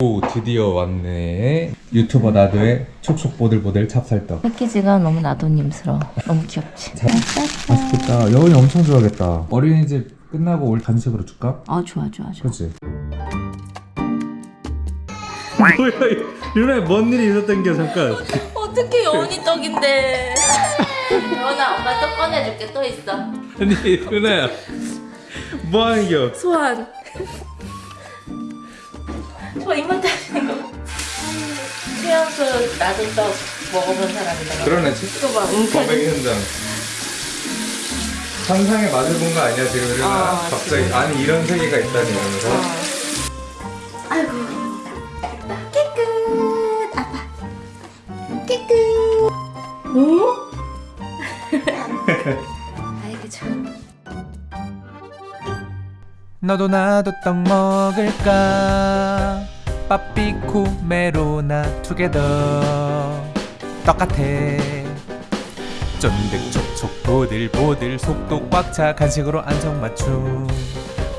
오 드디어 왔네 유튜버 나도의 촉촉 보들보들 찹쌀떡 패키지가 너무 나도님스러워. 너무 귀엽지? 맛있겠다 여운이 엄청 좋아하겠다 어린이집 끝나고 올 간식으로 줄까? 아 좋아 좋아 좋아. 그치? 뭐야 유나야 뭔 일이 있었던 게 잠깐 어떻게 여운이 떡인데? 여운아 엄마 떡 꺼내줄게 또 있어. 아니 유나야 뭐하는 겨 소환. 저 이만 따지는 거. 최연소 나도 떡 먹어본 사람이다. 그러네 이거 봐, 웅크리. 범행 현장 상상에 맛을 본거 아니야 지금 유나 아, 갑자기 아니 이런 세계가 있다니 이러면서 아이고. 깨끗. 아빠. 깨끗. 오? 아이고 참. 너도 나도 떡 먹을까 빠삐쿠 메로나 투게더. 똑같아. 쫀득촉촉 보들보들 속도 꽉 차 간식으로 안성맞춤.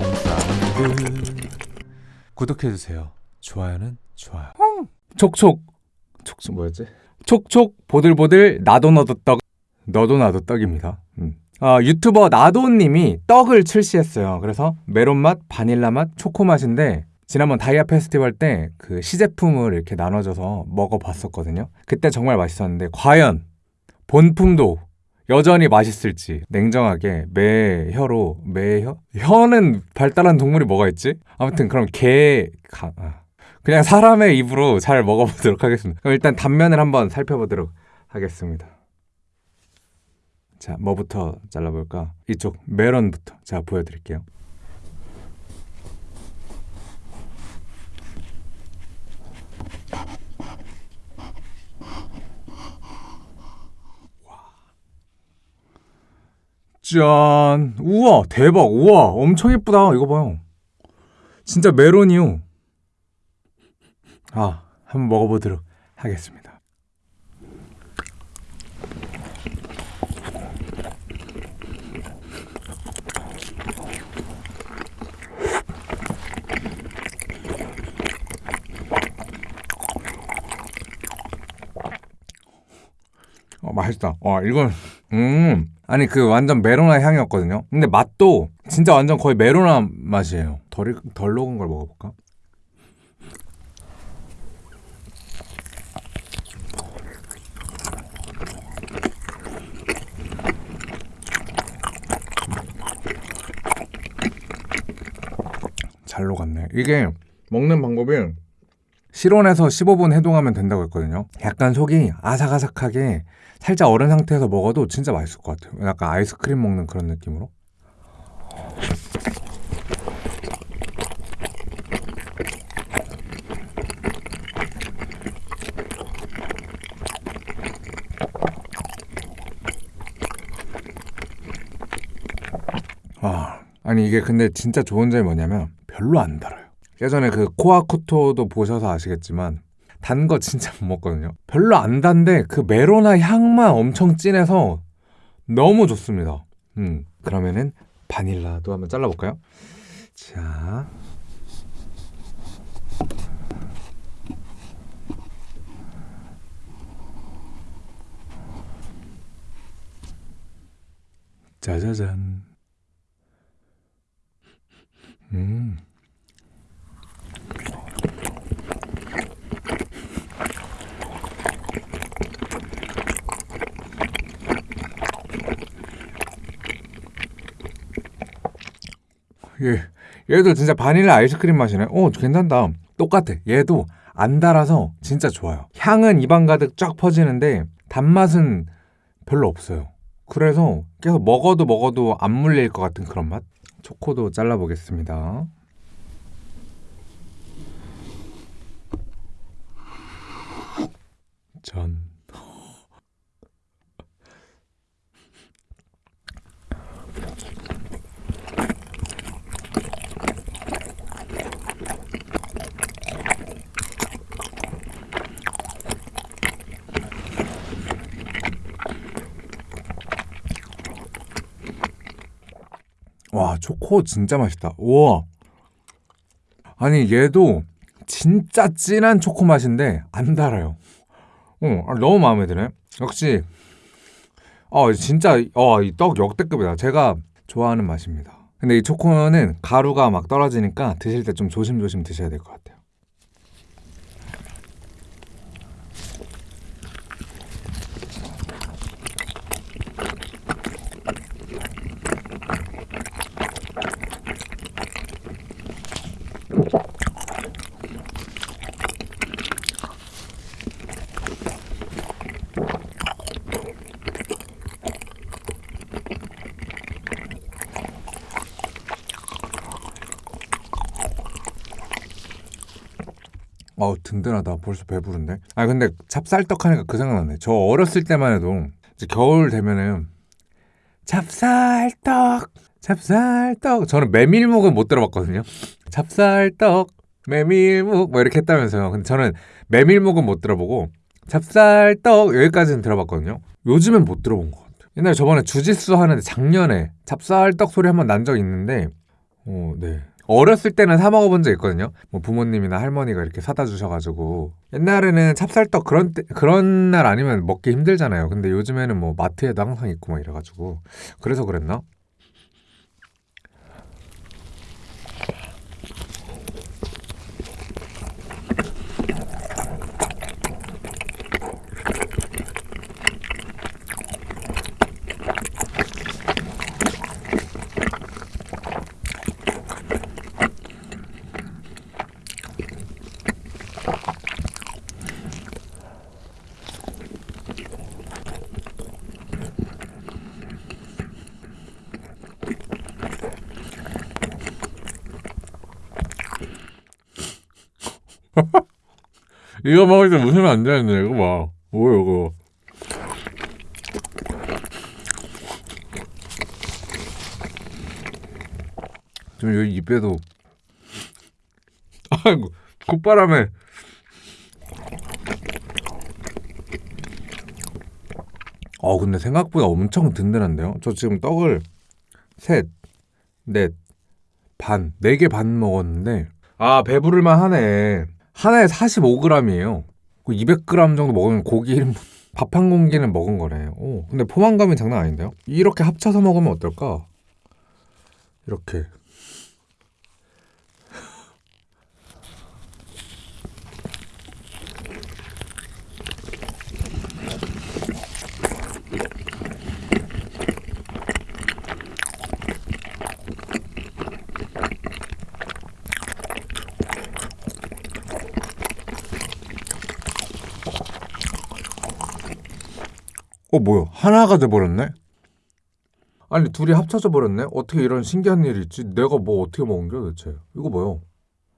홈사운드 구독해주세요. 좋아요는 좋아요. 촉촉. 촉촉. 뭐였지? 촉촉 보들보들 나도 너도 떡. 너도 나도 떡입니다. 음. 아, 유튜버 나도님이 떡을 출시했어요. 그래서 메론 맛, 바닐라 맛, 초코 맛인데 지난번 다이아 페스티벌 때 그 시제품을 이렇게 나눠줘서 먹어봤었거든요. 그때 정말 맛있었는데 과연 본품도 여전히 맛있을지 냉정하게 매 혀로 매 혀 혀는 발달한 동물이 뭐가 있지? 아무튼 그럼 개 가, 아. 그냥 사람의 입으로 잘 먹어보도록 하겠습니다. 그럼 일단 단면을 한번 살펴보도록 하겠습니다. 자, 뭐부터 잘라볼까? 이쪽 메론부터 자 보여드릴게요. 짠! 우와, 대박! 우와, 엄청 예쁘다. 이거 봐요. 진짜 메론이요. 아, 한번 먹어보도록 하겠습니다. 어, 맛있다. 와, 이건, 음. 아니, 그 완전 메로나 향이었거든요. 근데 맛도 진짜 완전 거의 메로나 맛이에요. 덜, 덜 녹은 걸 먹어볼까? 잘 녹았네. 이게 먹는 방법이 실온에서 15분 해동하면 된다고 했거든요. 약간 속이 아삭아삭하게 살짝 얼은 상태에서 먹어도 진짜 맛있을 것 같아요. 약간 아이스크림 먹는 그런 느낌으로. 아, 아니 이게 근데 진짜 좋은 점이 뭐냐면 별로 안 달아요. 예전에 그 코아쿠토도 보셔서 아시겠지만 단 거 진짜 못 먹거든요. 별로 안 단데 그 메로나 향만 엄청 진해서 너무 좋습니다. 음, 그러면은 바닐라도 한번 잘라볼까요? 자, 짜자잔. 음. 얘, 얘도 진짜 바닐라 아이스크림 맛이네. 어, 괜찮다. 똑같아. 얘도 안 달아서 진짜 좋아요. 향은 입안 가득 쫙 퍼지는데 단맛은 별로 없어요. 그래서 계속 먹어도 먹어도 안 물릴 것 같은 그런 맛? 초코도 잘라보겠습니다. 전. 와 초코 진짜 맛있다 우와 아니 얘도 진짜 진한 초코 맛인데 안 달아요. 어, 아, 너무 마음에 드네. 역시 어 진짜 어 이 떡 역대급이다. 제가 좋아하는 맛입니다. 근데 이 초코는 가루가 막 떨어지니까 드실 때 좀 조심조심 드셔야 될 것 같아요. 어우 든든하다. 벌써 배부른데. 아 근데 찹쌀떡 하니까 그 생각나네. 저 어렸을 때만 해도 이제 겨울 되면은 찹쌀떡, 찹쌀떡. 저는 메밀묵은 못 들어봤거든요. 찹쌀떡, 메밀묵 뭐 이렇게 했다면서요. 근데 저는 메밀묵은 못 들어보고 찹쌀떡 여기까지는 들어봤거든요. 요즘엔 못 들어본 것 같아요. 옛날에 저번에 주짓수 하는데 작년에 찹쌀떡 소리 한번 난 적 있는데 어, 네. 어렸을 때는 사 먹어본 적 있거든요. 뭐 부모님이나 할머니가 이렇게 사다 주셔가지고 옛날에는 찹쌀떡 그런 때, 그런 날 아니면 먹기 힘들잖아요. 근데 요즘에는 뭐 마트에도 항상 있고 막 이래가지고 그래서 그랬나? 이거 먹을 때 웃으면 안 되는데 이거 봐. 뭐야 이거? 좀 여기 입에도 아이고 콧바람에 어 근데 생각보다 엄청 든든한데요. 저 지금 떡을 셋, 넷, 반, 네 개 반 먹었는데 아 배부를만 하네. 하나에 45g이에요. 200g 정도 먹으면 고기 1인분 밥 한 공기는 먹은 거네. 오, 근데 포만감이 장난 아닌데요? 이렇게 합쳐서 먹으면 어떨까? 이렇게. 어 뭐야 하나가 돼버렸네? 아니 둘이 합쳐져 버렸네? 어떻게 이런 신기한 일이 있지? 내가 뭐 어떻게 먹은 거야 대체? 이거 뭐야?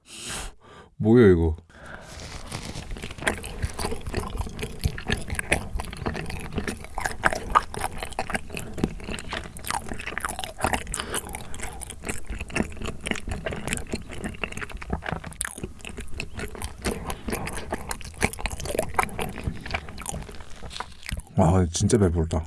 뭐야 이거? 와 진짜 배부르다.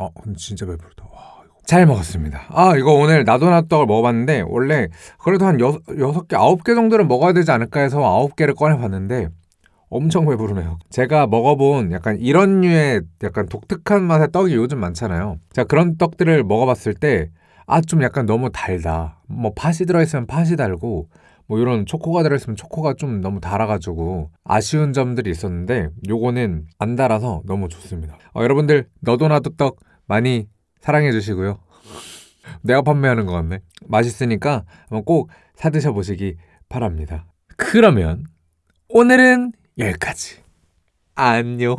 어, 근데 진짜 배부르다. 와, 이거. 잘 먹었습니다. 아, 이거 오늘 나도나떡을 먹어봤는데, 원래 그래도 한 여, 여섯 개, 아홉 개 정도는 먹어야 되지 않을까 해서 아홉 개를 꺼내봤는데, 엄청 배부르네요. 제가 먹어본 약간 이런 류의 약간 독특한 맛의 떡이 요즘 많잖아요. 제가 그런 떡들을 먹어봤을 때, 아, 좀 약간 너무 달다. 뭐, 팥이 들어있으면 팥이 달고, 뭐, 이런 초코가 들어있으면 초코가 좀 너무 달아가지고, 아쉬운 점들이 있었는데, 요거는 안 달아서 너무 좋습니다. 어, 여러분들, 너도 나도 떡 많이 사랑해 주시고요. 내가 판매하는 것 같네. 맛있으니까 꼭 사드셔 보시기 바랍니다. 그러면 오늘은 여기까지. 안녕.